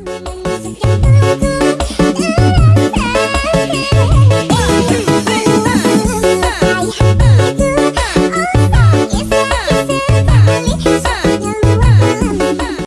Music